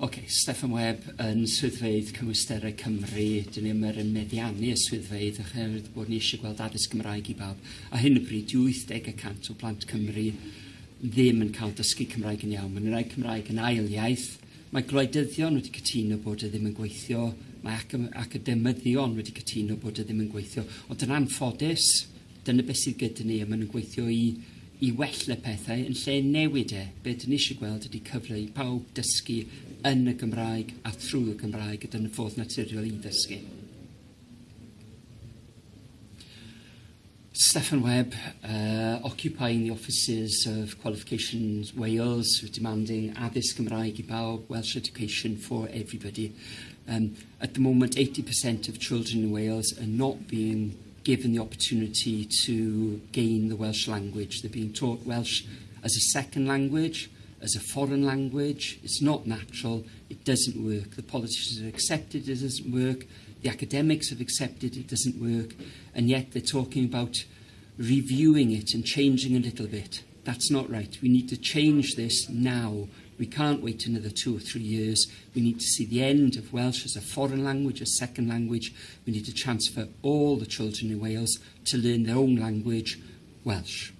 OK, Stefan Webb yn swyddfeidd cymwysterau Cymru. Dyn ni yma yn meddiannu y swyddfeidd oherwydd bod ni eisiau gweld addysg Gymraeg i bawb. A hyn y bryd, 80% o blant Cymru ddim yn cael dysgu Cymraeg yn iawn. Mae'n rhaid Cymraeg yn ail iaith. Mae gwleidyddion wedi cytuno bod y ddim yn gweithio. Mae ac academyddion wedi cytuno bod y ddim yn gweithio. Ond yn anffodus, dyna beth sydd gyda ni, a maen nhw'n gweithio i i wella pethau yn lle newid e. Be dyn ni eisiau gweld ydy cyfle i pawb dysgu yn y Gymraeg a trwy y Gymraeg gyda'n y ffordd naturiol i ddysgu. Stefan Webb, uh, occupying the offices of Qualifications Wales, who demanding addysg Gymraeg i bawb, Welsh education for everybody. Um, at the moment, 80% of children in Wales are not being given the opportunity to gain the Welsh language. They're being taught Welsh as a second language, as a foreign language. It's not natural. It doesn't work. The politicians have accepted it doesn't work. The academics have accepted it doesn't work. And yet they're talking about reviewing it and changing a little bit. That's not right. We need to change this now We can't wait another two or three years. We need to see the end of Welsh as a foreign language, a second language. We need to transfer all the children in Wales to learn their own language, Welsh.